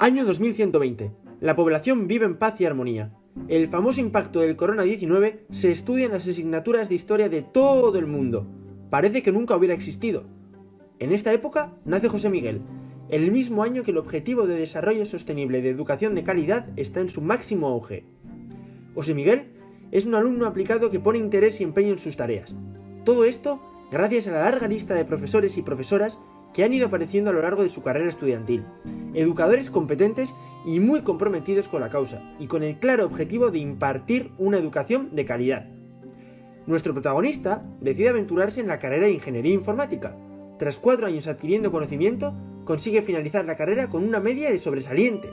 Año 2120. La población vive en paz y armonía. El famoso impacto del corona-19 se estudia en las asignaturas de historia de todo el mundo. Parece que nunca hubiera existido. En esta época nace José Miguel, el mismo año que el objetivo de desarrollo sostenible de educación de calidad está en su máximo auge. José Miguel es un alumno aplicado que pone interés y empeño en sus tareas. Todo esto gracias a la larga lista de profesores y profesoras que han ido apareciendo a lo largo de su carrera estudiantil, educadores competentes y muy comprometidos con la causa, y con el claro objetivo de impartir una educación de calidad. Nuestro protagonista decide aventurarse en la carrera de Ingeniería Informática. Tras cuatro años adquiriendo conocimiento, consigue finalizar la carrera con una media de sobresaliente.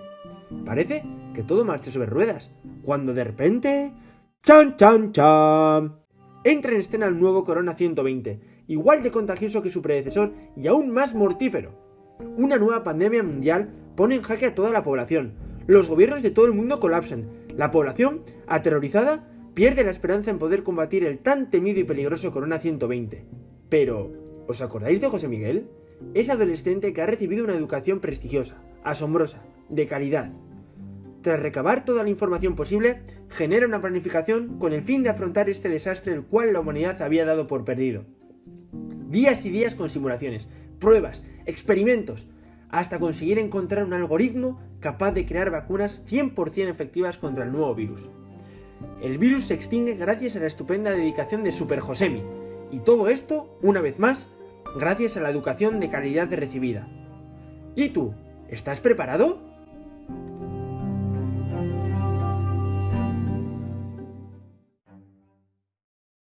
Parece que todo marcha sobre ruedas, cuando de repente... ¡Chan, chan, chan! Entra en escena el nuevo Corona 120, igual de contagioso que su predecesor y aún más mortífero. Una nueva pandemia mundial pone en jaque a toda la población. Los gobiernos de todo el mundo colapsan. La población, aterrorizada, pierde la esperanza en poder combatir el tan temido y peligroso Corona 120. Pero, ¿os acordáis de José Miguel? Es adolescente que ha recibido una educación prestigiosa, asombrosa, de calidad, tras recabar toda la información posible, genera una planificación con el fin de afrontar este desastre el cual la humanidad había dado por perdido. Días y días con simulaciones, pruebas, experimentos, hasta conseguir encontrar un algoritmo capaz de crear vacunas 100% efectivas contra el nuevo virus. El virus se extingue gracias a la estupenda dedicación de Super Josemi, y todo esto, una vez más, gracias a la educación de calidad recibida. ¿Y tú? ¿Estás preparado?